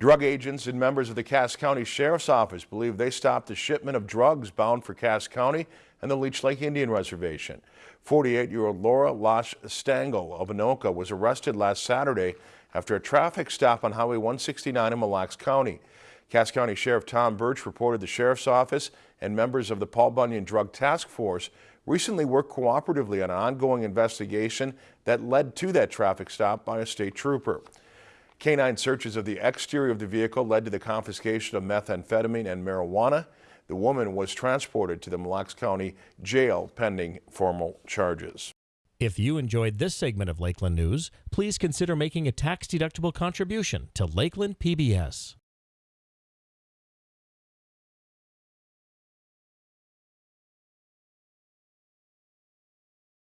Drug agents and members of the Cass County Sheriff's Office believe they stopped a shipment of drugs bound for Cass County and the Leech Lake Indian Reservation. 48-year-old Laura Losh Stangl of Anoka was arrested last Saturday after a traffic stop on Highway 169 in Mille Lacs County. Cass County Sheriff Tom Burch reported the Sheriff's Office and members of the Paul Bunyan Drug Task Force recently worked cooperatively on an ongoing investigation that led to that traffic stop by a state trooper. Canine searches of the exterior of the vehicle led to the confiscation of methamphetamine and marijuana. The woman was transported to the Mille Lacs County Jail pending formal charges. If you enjoyed this segment of Lakeland News, please consider making a tax-deductible contribution to Lakeland PBS.